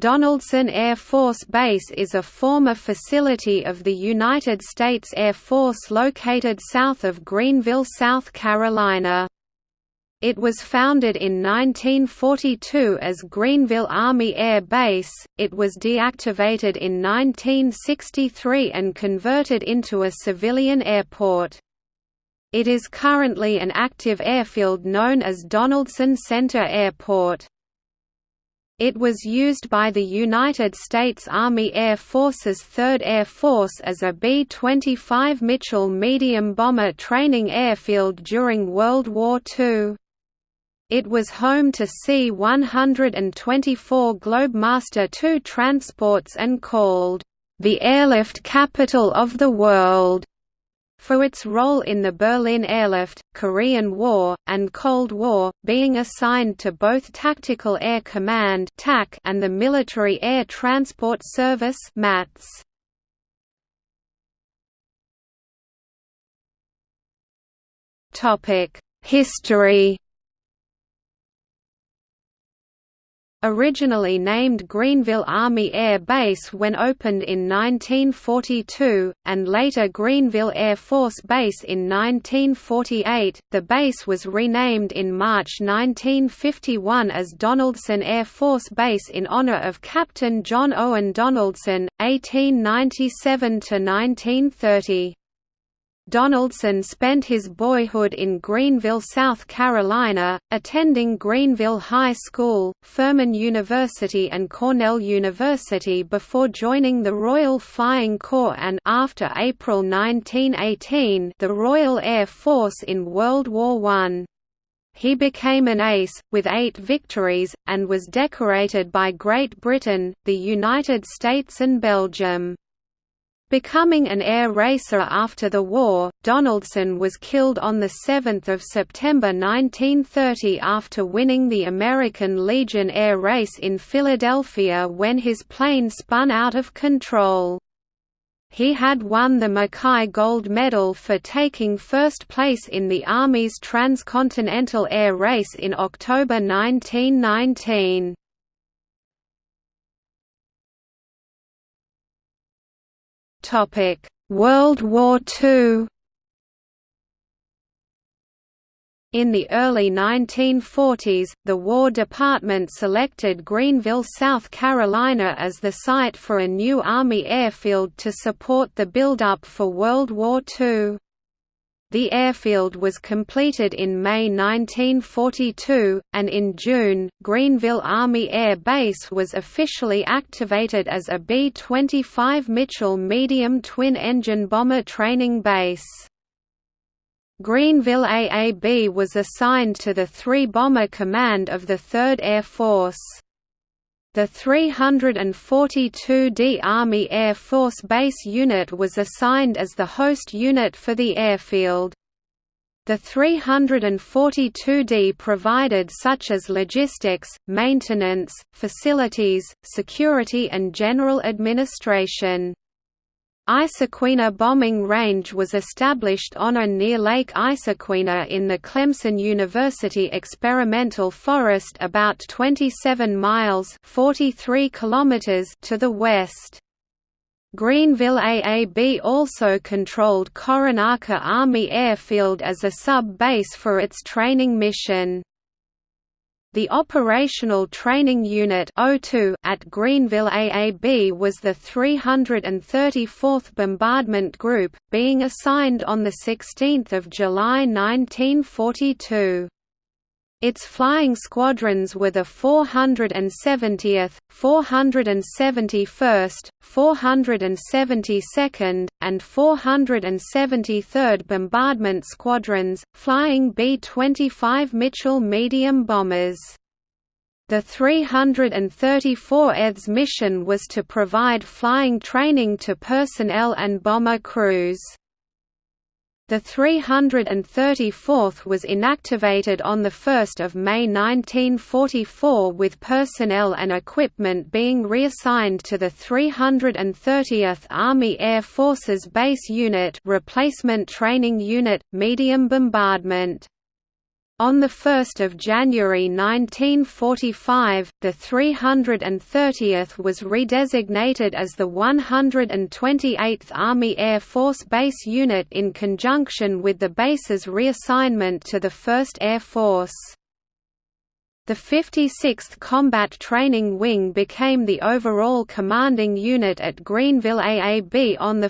Donaldson Air Force Base is a former facility of the United States Air Force located south of Greenville, South Carolina. It was founded in 1942 as Greenville Army Air Base, it was deactivated in 1963 and converted into a civilian airport. It is currently an active airfield known as Donaldson Center Airport. It was used by the United States Army Air Force's 3rd Air Force as a B-25 Mitchell medium bomber training airfield during World War II. It was home to C-124 Globemaster II transports and called, "...the airlift capital of the world." For its role in the Berlin Airlift, Korean War, and Cold War, being assigned to both Tactical Air Command and the Military Air Transport Service MATS. History Originally named Greenville Army Air Base when opened in 1942, and later Greenville Air Force Base in 1948, the base was renamed in March 1951 as Donaldson Air Force Base in honor of Captain John Owen Donaldson, 1897–1930. Donaldson spent his boyhood in Greenville, South Carolina, attending Greenville High School, Furman University and Cornell University before joining the Royal Flying Corps and after April 1918 the Royal Air Force in World War I. He became an ace, with eight victories, and was decorated by Great Britain, the United States and Belgium. Becoming an air racer after the war, Donaldson was killed on 7 September 1930 after winning the American Legion air race in Philadelphia when his plane spun out of control. He had won the Mackay Gold Medal for taking first place in the Army's transcontinental air race in October 1919. Topic: World War II. In the early 1940s, the War Department selected Greenville, South Carolina as the site for a new Army airfield to support the build-up for World War II. The airfield was completed in May 1942, and in June, Greenville Army Air Base was officially activated as a B-25 Mitchell medium twin-engine bomber training base. Greenville AAB was assigned to the 3-bomber command of the 3rd Air Force. The 342d Army Air Force Base Unit was assigned as the host unit for the airfield. The 342d provided such as logistics, maintenance, facilities, security and general administration. Issaquena bombing range was established on or near Lake Issaquena in the Clemson University Experimental Forest about 27 miles 43 kilometers to the west. Greenville AAB also controlled Coronaca Army Airfield as a sub-base for its training mission. The Operational Training Unit at Greenville AAB was the 334th Bombardment Group, being assigned on 16 July 1942. Its flying squadrons were the 470th, 471st, 472nd, and 473rd Bombardment Squadrons, flying B-25 Mitchell medium bombers. The 334th's mission was to provide flying training to personnel and bomber crews. The 334th was inactivated on 1 May 1944 with personnel and equipment being reassigned to the 330th Army Air Forces Base Unit Replacement Training Unit, Medium Bombardment. On 1 January 1945, the 330th was redesignated as the 128th Army Air Force Base Unit in conjunction with the base's reassignment to the 1st Air Force. The 56th Combat Training Wing became the overall commanding unit at Greenville AAB on 1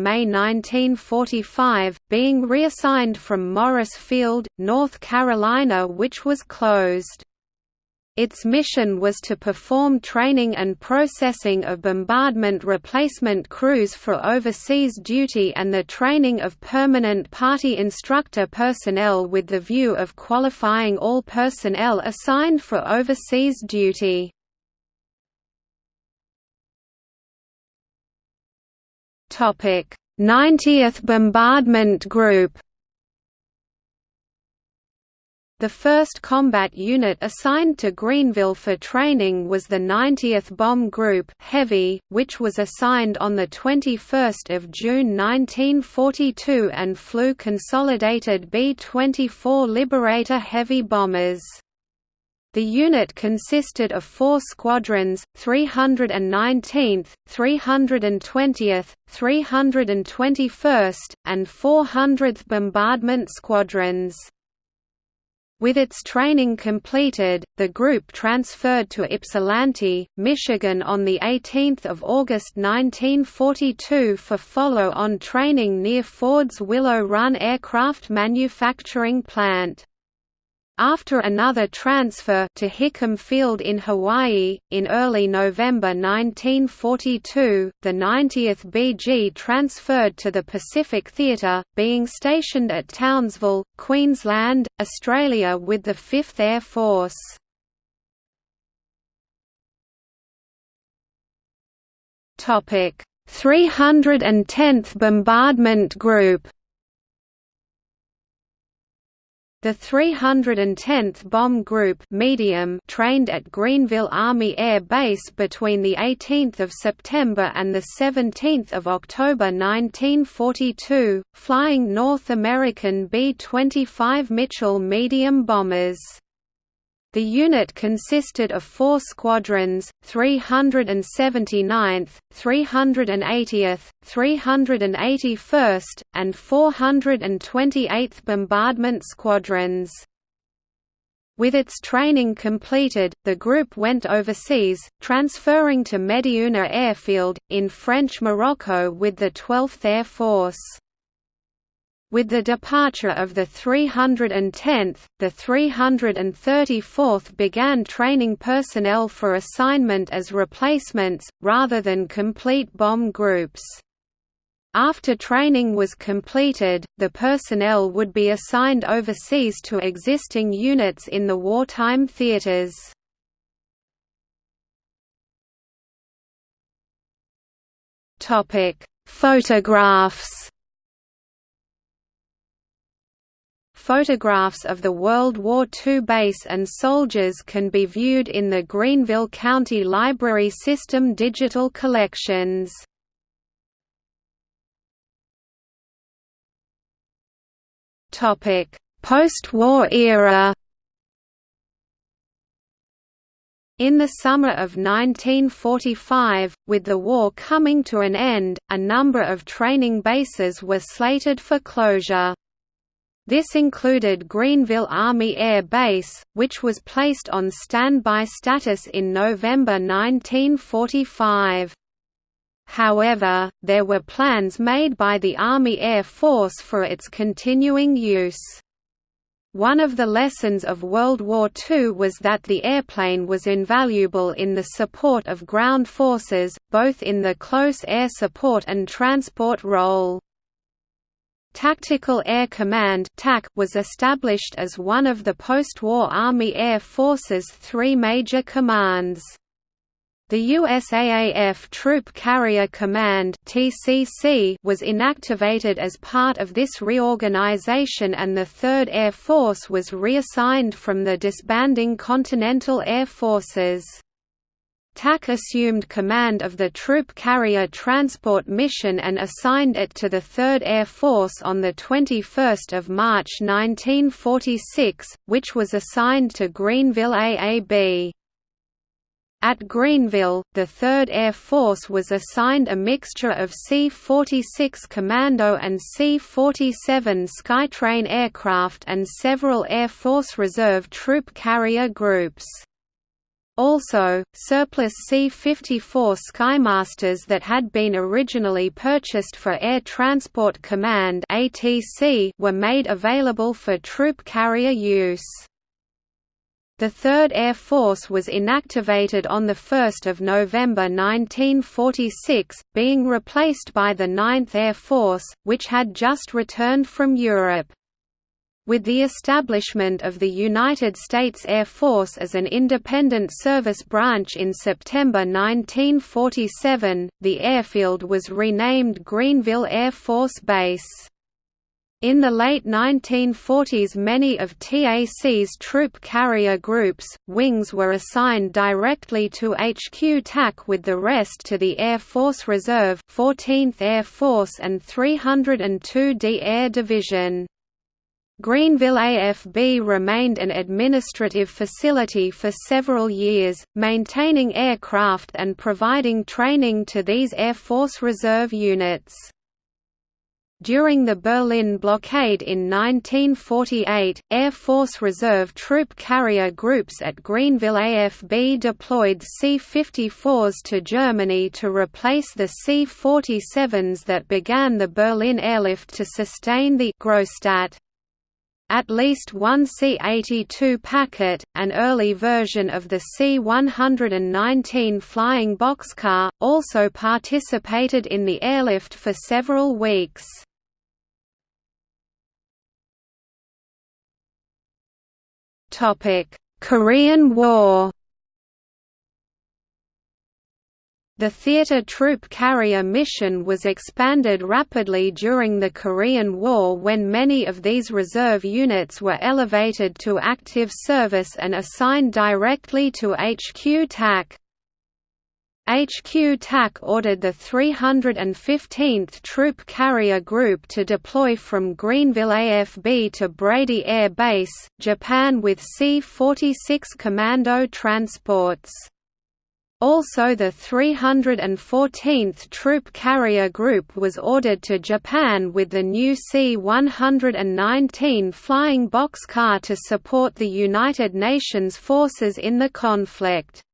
May 1945, being reassigned from Morris Field, North Carolina which was closed. Its mission was to perform training and processing of bombardment replacement crews for overseas duty and the training of permanent party instructor personnel with the view of qualifying all personnel assigned for overseas duty. Topic: 90th Bombardment Group the first combat unit assigned to Greenville for training was the 90th Bomb Group Heavy, which was assigned on 21 June 1942 and flew consolidated B-24 Liberator heavy bombers. The unit consisted of four squadrons, 319th, 320th, 321st, and 400th Bombardment Squadrons. With its training completed, the group transferred to Ypsilanti, Michigan on 18 August 1942 for follow-on training near Ford's Willow Run aircraft manufacturing plant. After another transfer to Hickam Field in Hawaii, in early November 1942, the 90th BG transferred to the Pacific Theatre, being stationed at Townsville, Queensland, Australia with the 5th Air Force. Topic: 310th Bombardment Group The 310th Bomb Group medium trained at Greenville Army Air Base between 18 September and 17 October 1942, flying North American B-25 Mitchell medium bombers. The unit consisted of four squadrons, 379th, 380th, 381st, and 428th Bombardment Squadrons. With its training completed, the group went overseas, transferring to Médiouna Airfield, in French Morocco with the 12th Air Force. With the departure of the 310th, the 334th began training personnel for assignment as replacements, rather than complete bomb groups. After training was completed, the personnel would be assigned overseas to existing units in the wartime theaters. Photographs Photographs of the World War II base and soldiers can be viewed in the Greenville County Library System digital collections. Post-war era In the summer of 1945, with the war coming to an end, a number of training bases were slated for closure. This included Greenville Army Air Base, which was placed on standby status in November 1945. However, there were plans made by the Army Air Force for its continuing use. One of the lessons of World War II was that the airplane was invaluable in the support of ground forces, both in the close air support and transport role. Tactical Air Command was established as one of the post-war Army Air Force's three major commands. The USAAF Troop Carrier Command was inactivated as part of this reorganization and the 3rd Air Force was reassigned from the disbanding Continental Air Forces. TAC assumed command of the Troop Carrier Transport Mission and assigned it to the 3rd Air Force on 21 March 1946, which was assigned to Greenville AAB. At Greenville, the 3rd Air Force was assigned a mixture of C-46 Commando and C-47 Skytrain aircraft and several Air Force Reserve troop carrier groups. Also, surplus C-54 Skymasters that had been originally purchased for Air Transport Command were made available for troop carrier use. The 3rd Air Force was inactivated on 1 November 1946, being replaced by the 9th Air Force, which had just returned from Europe. With the establishment of the United States Air Force as an independent service branch in September 1947, the airfield was renamed Greenville Air Force Base. In the late 1940s many of TAC's troop carrier groups, wings were assigned directly to HQ TAC with the rest to the Air Force Reserve 14th Air Force and 302d Air Division. Greenville AFB remained an administrative facility for several years, maintaining aircraft and providing training to these Air Force Reserve units. During the Berlin blockade in 1948, Air Force Reserve troop carrier groups at Greenville AFB deployed C-54s to Germany to replace the C-47s that began the Berlin airlift to sustain the Grostadt. At least one C-82 packet, an early version of the C-119 flying boxcar, also participated in the airlift for several weeks. Korean War The theater troop carrier mission was expanded rapidly during the Korean War when many of these reserve units were elevated to active service and assigned directly to HQ TAC. HQ TAC ordered the 315th Troop Carrier Group to deploy from Greenville AFB to Brady Air Base, Japan with C-46 Commando transports. Also the 314th Troop Carrier Group was ordered to Japan with the new C-119 flying boxcar to support the United Nations forces in the conflict.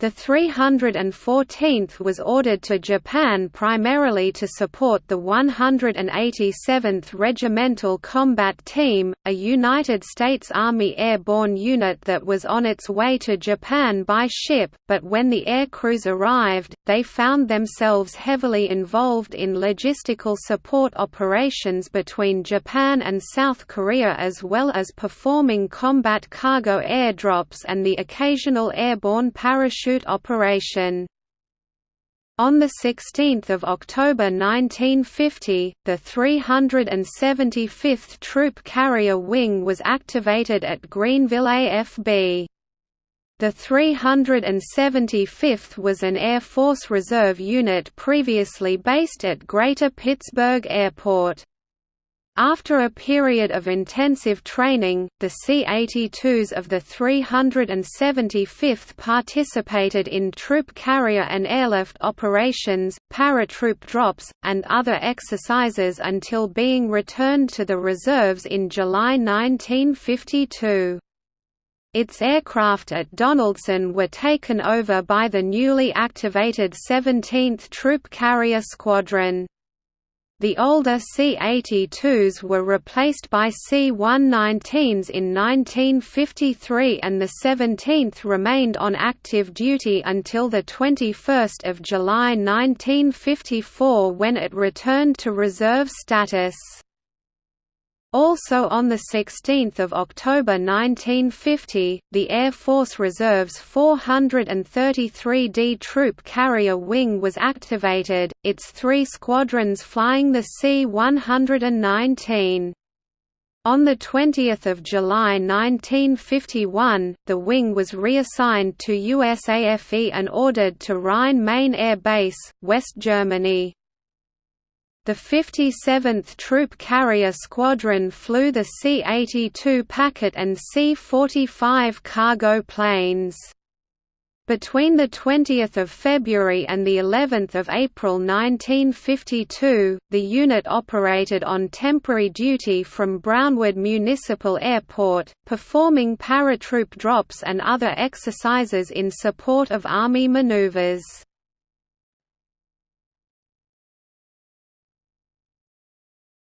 The 314th was ordered to Japan primarily to support the 187th Regimental Combat Team, a United States Army airborne unit that was on its way to Japan by ship, but when the air crews arrived, they found themselves heavily involved in logistical support operations between Japan and South Korea as well as performing combat cargo airdrops and the occasional airborne parachute parachute operation. On 16 October 1950, the 375th Troop Carrier Wing was activated at Greenville AFB. The 375th was an Air Force Reserve unit previously based at Greater Pittsburgh Airport. After a period of intensive training, the C-82s of the 375th participated in troop carrier and airlift operations, paratroop drops, and other exercises until being returned to the reserves in July 1952. Its aircraft at Donaldson were taken over by the newly activated 17th Troop Carrier Squadron. The older C-82s were replaced by C-119s in 1953 and the 17th remained on active duty until 21 July 1954 when it returned to reserve status. Also on 16 October 1950, the Air Force Reserve's 433d Troop Carrier Wing was activated, its three squadrons flying the C-119. On 20 July 1951, the wing was reassigned to USAFE and ordered to Rhine-Main Air Base, West Germany. The 57th Troop Carrier Squadron flew the C-82 Packet and C-45 cargo planes. Between 20 February and of April 1952, the unit operated on temporary duty from Brownwood Municipal Airport, performing paratroop drops and other exercises in support of Army maneuvers.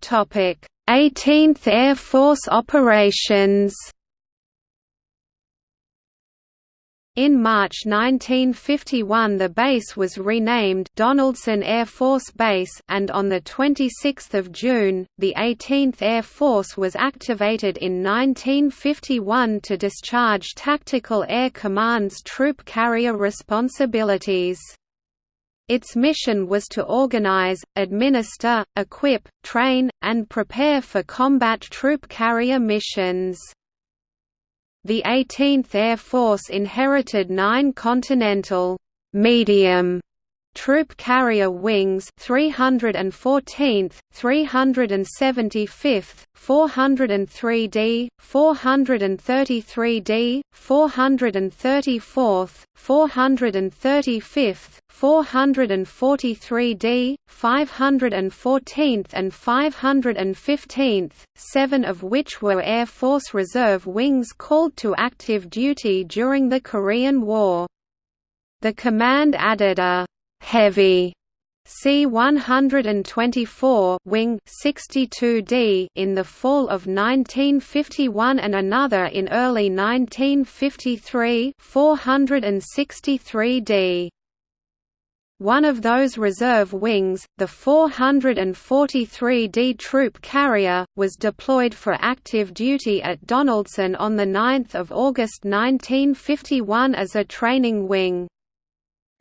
18th Air Force operations. In March 1951 the base was renamed Donaldson Air Force Base and on 26 June, the 18th Air Force was activated in 1951 to discharge Tactical Air Command's troop carrier responsibilities. Its mission was to organize, administer, equip, train, and prepare for combat troop carrier missions. The 18th Air Force inherited nine Continental medium Troop Carrier Wings 314th, 375th, 403d, 433d, 434th, 435th, 443d, 514th and 515th, seven of which were Air Force Reserve wings called to active duty during the Korean War. The command added a heavy C-124 wing 62D in the fall of 1951 and another in early 1953 463D. One of those reserve wings, the 443D Troop Carrier, was deployed for active duty at Donaldson on 9 August 1951 as a training wing.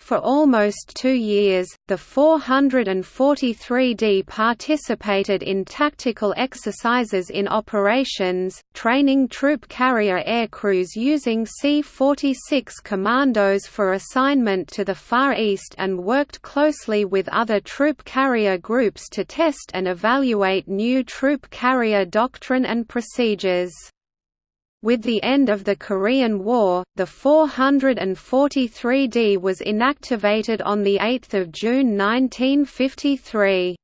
For almost two years, the 443D participated in tactical exercises in operations, training troop carrier aircrews using C-46 commandos for assignment to the Far East and worked closely with other troop carrier groups to test and evaluate new troop carrier doctrine and procedures. With the end of the Korean War, the 443D was inactivated on 8 June 1953.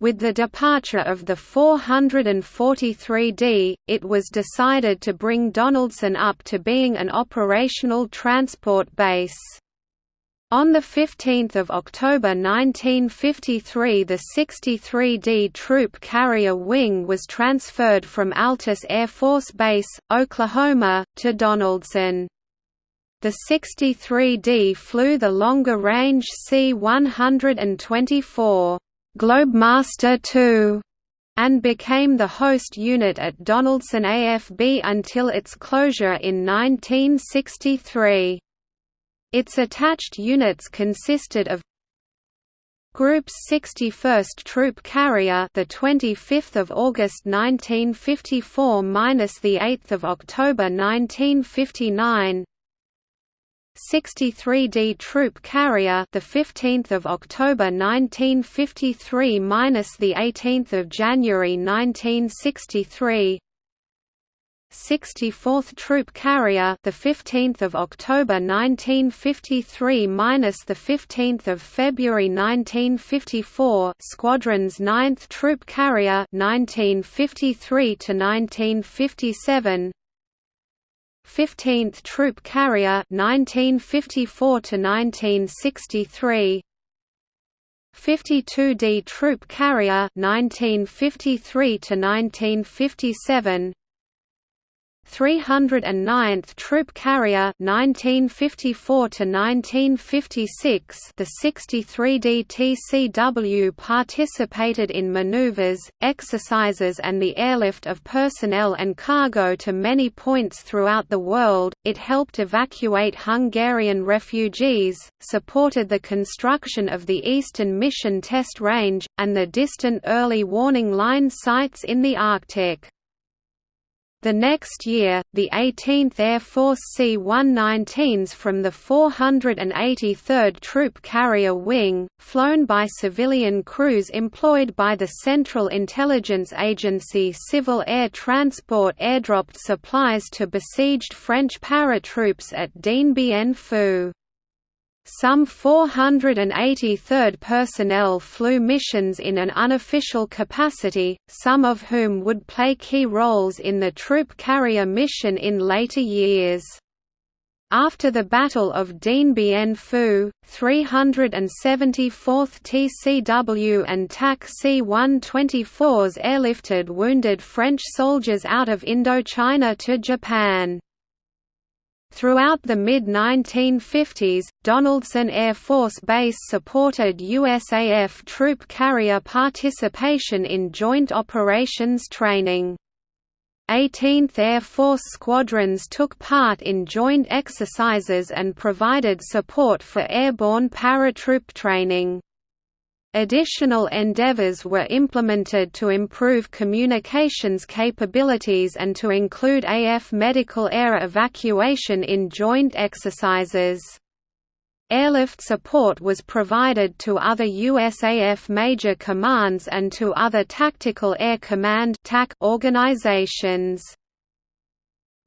With the departure of the 443D, it was decided to bring Donaldson up to being an operational transport base. On 15 October 1953 the 63D Troop Carrier Wing was transferred from Altus Air Force Base, Oklahoma, to Donaldson. The 63D flew the longer-range C-124 Globemaster II and became the host unit at Donaldson AFB until its closure in 1963. Its attached units consisted of Group's 61st Troop Carrier, the 25th of August 1954 minus the 8th of October 1959. 63d Troop Carrier, the 15th of October 1953 minus the 18th of January 1963. 64th Troop Carrier, the 15th of October 1953 minus the 15th of February 1954. Squadron's 9th Troop Carrier, 1953 to 1957. 15th Troop Carrier, 1954 to 1963. 52d Troop Carrier, 1953 to 1957. 309th Troop Carrier 1954 1956 the 63d TCW participated in maneuvers, exercises and the airlift of personnel and cargo to many points throughout the world. It helped evacuate Hungarian refugees, supported the construction of the Eastern Missile Test Range and the distant early warning line sites in the Arctic. The next year, the 18th Air Force C-119s from the 483rd Troop Carrier Wing, flown by civilian crews employed by the Central Intelligence Agency Civil Air Transport airdropped supplies to besieged French paratroops at Dien Bien Phu. Some 483rd personnel flew missions in an unofficial capacity, some of whom would play key roles in the troop carrier mission in later years. After the Battle of Dien Bien Phu, 374th TCW and TAC C-124s airlifted wounded French soldiers out of Indochina to Japan. Throughout the mid-1950s, Donaldson Air Force Base supported USAF troop carrier participation in joint operations training. 18th Air Force squadrons took part in joint exercises and provided support for airborne paratroop training. Additional endeavors were implemented to improve communications capabilities and to include AF medical air evacuation in joint exercises. Airlift support was provided to other USAF major commands and to other Tactical Air Command organizations.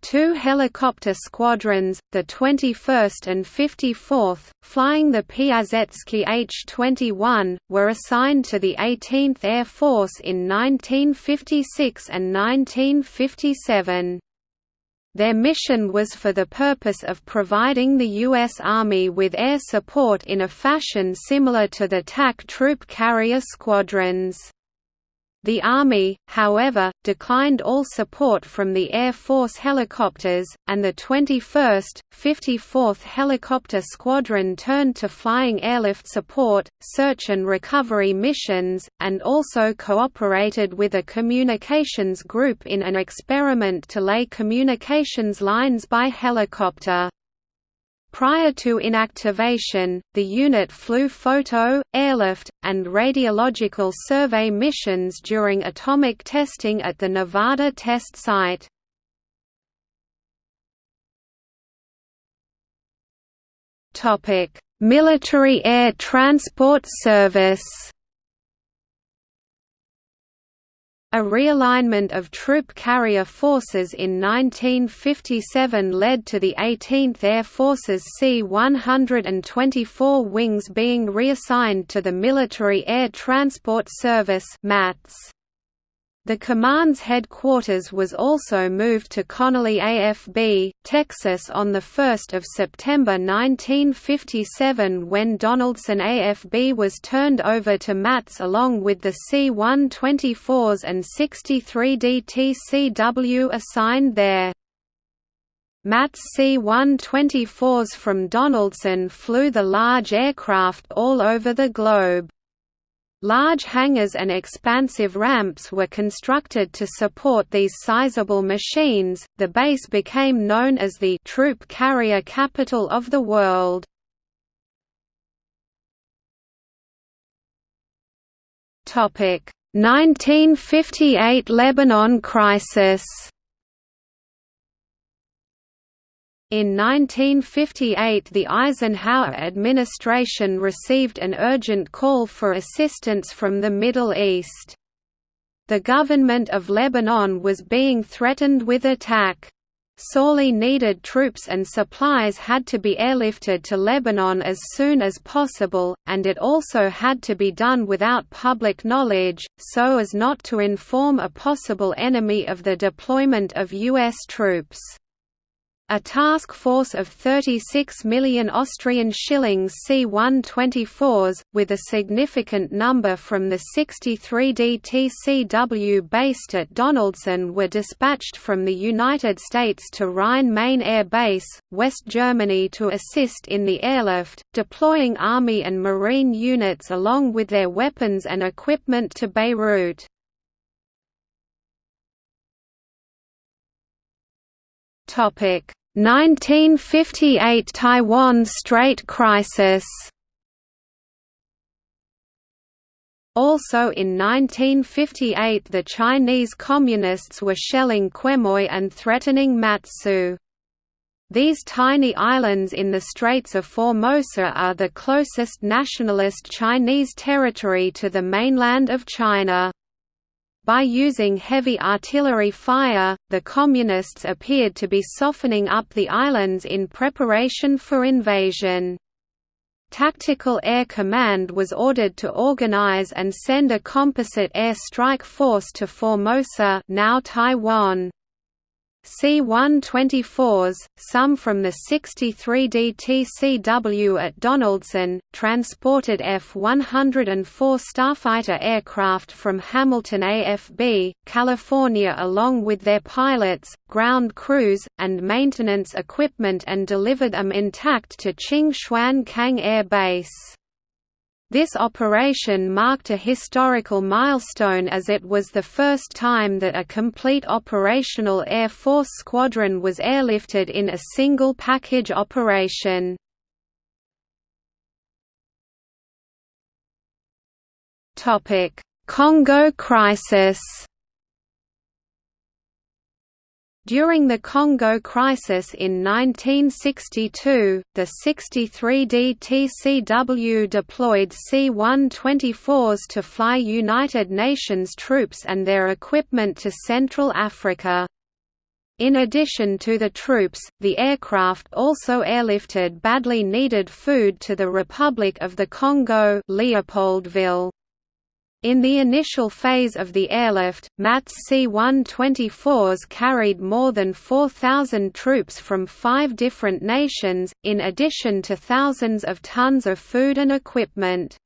Two helicopter squadrons, the 21st and 54th, flying the Piasecki H-21, were assigned to the 18th Air Force in 1956 and 1957. Their mission was for the purpose of providing the U.S. Army with air support in a fashion similar to the TAC troop carrier squadrons. The Army, however, declined all support from the Air Force helicopters, and the 21st, 54th Helicopter Squadron turned to flying airlift support, search and recovery missions, and also cooperated with a communications group in an experiment to lay communications lines by helicopter. Prior to inactivation, the unit flew photo, airlift, and radiological survey missions during atomic testing at the Nevada test site. Military Air Transport Service A realignment of troop carrier forces in 1957 led to the 18th Air Force's C-124 wings being reassigned to the Military Air Transport Service MATS. The command's headquarters was also moved to Connally AFB, Texas on 1 September 1957 when Donaldson AFB was turned over to MATS along with the C-124s and 63 DTCW assigned there. MATS C-124s from Donaldson flew the large aircraft all over the globe. Large hangars and expansive ramps were constructed to support these sizable machines. The base became known as the troop carrier capital of the world. Topic: 1958 Lebanon crisis. In 1958 the Eisenhower administration received an urgent call for assistance from the Middle East. The government of Lebanon was being threatened with attack. Sorely needed troops and supplies had to be airlifted to Lebanon as soon as possible, and it also had to be done without public knowledge, so as not to inform a possible enemy of the deployment of U.S. troops. A task force of 36 million Austrian shillings C-124s, with a significant number from the 63 DTCW based at Donaldson were dispatched from the United States to Rhine-Main Air Base, West Germany to assist in the airlift, deploying Army and Marine units along with their weapons and equipment to Beirut. Topic 1958 Taiwan Strait crisis Also in 1958 the Chinese Communists were shelling Quemoy and threatening Matsu. These tiny islands in the Straits of Formosa are the closest nationalist Chinese territory to the mainland of China. By using heavy artillery fire, the Communists appeared to be softening up the islands in preparation for invasion. Tactical Air Command was ordered to organize and send a composite air strike force to Formosa now Taiwan. C-124s, some from the 63 DTCW at Donaldson, transported F-104 Starfighter aircraft from Hamilton AFB, California along with their pilots, ground crews, and maintenance equipment and delivered them intact to Ching Chuan Kang Air Base. This operation marked a historical milestone as it was the first time that a complete operational Air Force squadron was airlifted in a single package operation. Congo crisis During the Congo crisis in 1962, the 63D TCW deployed C-124s to fly United Nations troops and their equipment to Central Africa. In addition to the troops, the aircraft also airlifted badly needed food to the Republic of the Congo Leopoldville. In the initial phase of the airlift, MATS C-124s carried more than 4,000 troops from five different nations, in addition to thousands of tons of food and equipment.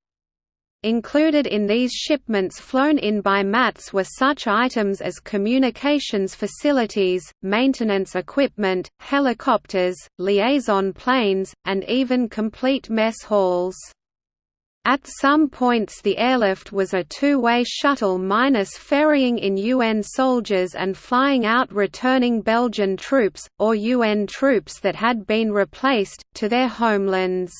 Included in these shipments flown in by MATS were such items as communications facilities, maintenance equipment, helicopters, liaison planes, and even complete mess halls. At some points the airlift was a two-way shuttle minus ferrying in UN soldiers and flying out returning Belgian troops, or UN troops that had been replaced, to their homelands.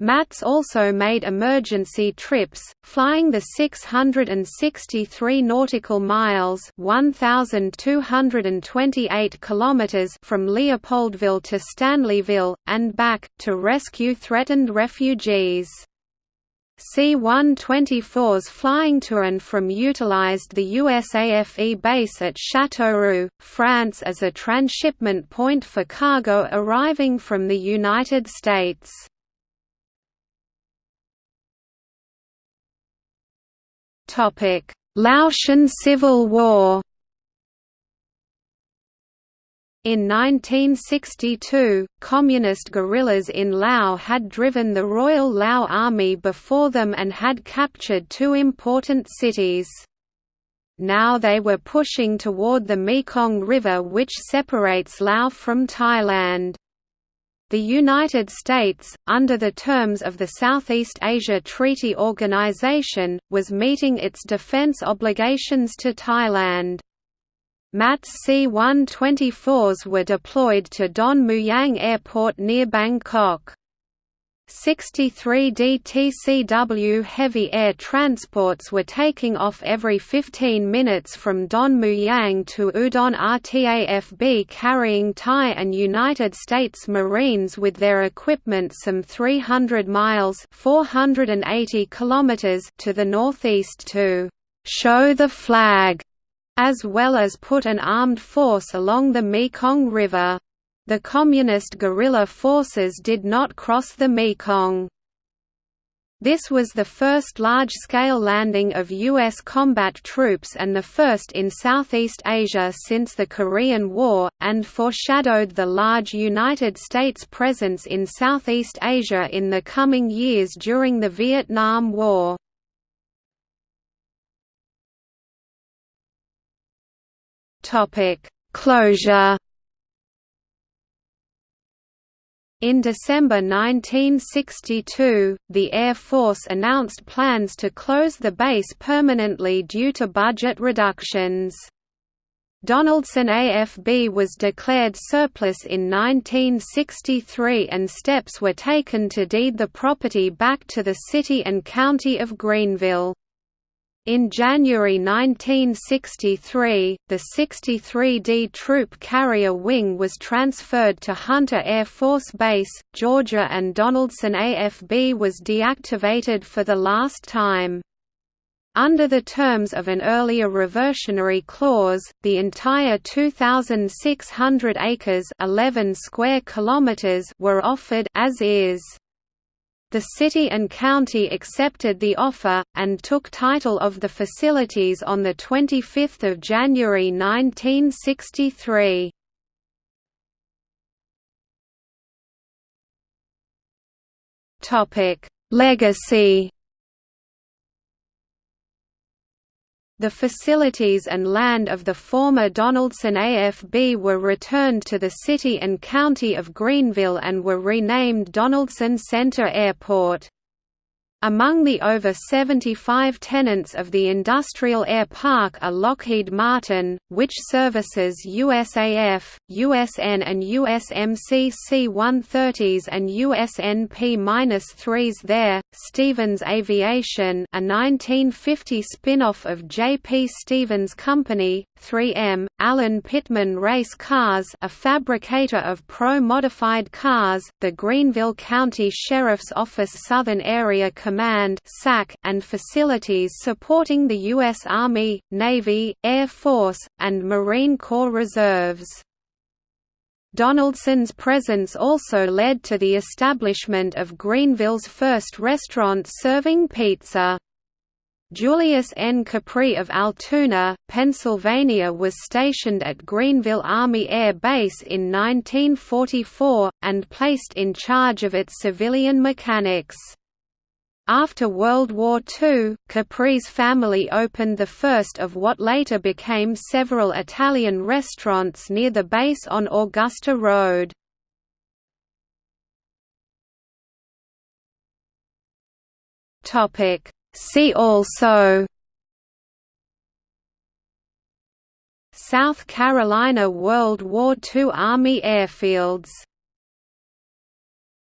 MATS also made emergency trips, flying the 663 nautical miles (1228 kilometers) from Leopoldville to Stanleyville and back to rescue threatened refugees. C-124s flying to and from utilized the USAFE base at Châteauroux, France as a transshipment point for cargo arriving from the United States. Laotian Civil War in 1962, Communist guerrillas in Lao had driven the Royal Lao Army before them and had captured two important cities. Now they were pushing toward the Mekong River which separates Lao from Thailand. The United States, under the terms of the Southeast Asia Treaty Organization, was meeting its defense obligations to Thailand. MATS C-124s were deployed to Don Mueang Airport near Bangkok. 63 DTCW heavy air transports were taking off every 15 minutes from Don Mueang to Udon RTAFB carrying Thai and United States Marines with their equipment some 300 miles 480 kilometers to the northeast to «show the flag» as well as put an armed force along the Mekong River. The Communist guerrilla forces did not cross the Mekong. This was the first large-scale landing of U.S. combat troops and the first in Southeast Asia since the Korean War, and foreshadowed the large United States presence in Southeast Asia in the coming years during the Vietnam War. Closure In December 1962, the Air Force announced plans to close the base permanently due to budget reductions. Donaldson AFB was declared surplus in 1963 and steps were taken to deed the property back to the city and county of Greenville. In January 1963, the 63D Troop Carrier Wing was transferred to Hunter Air Force Base, Georgia and Donaldson AFB was deactivated for the last time. Under the terms of an earlier reversionary clause, the entire 2,600 acres 11 square kilometers were offered as is. The city and county accepted the offer, and took title of the facilities on 25 January 1963. Legacy The facilities and land of the former Donaldson AFB were returned to the city and county of Greenville and were renamed Donaldson Center Airport. Among the over 75 tenants of the Industrial Air Park are Lockheed Martin, which services USAF, USN and USMC C-130s and USN P-3s there, Stevens Aviation a 1950 spin-off of J.P. Stevens Company, 3M, Alan Pittman Race Cars a fabricator of pro-modified cars, the Greenville County Sheriff's Office Southern Area Command and facilities supporting the U.S. Army, Navy, Air Force, and Marine Corps reserves. Donaldson's presence also led to the establishment of Greenville's first restaurant serving pizza. Julius N. Capri of Altoona, Pennsylvania was stationed at Greenville Army Air Base in 1944, and placed in charge of its civilian mechanics. After World War II, Capri's family opened the first of what later became several Italian restaurants near the base on Augusta Road. See also South Carolina World War II Army airfields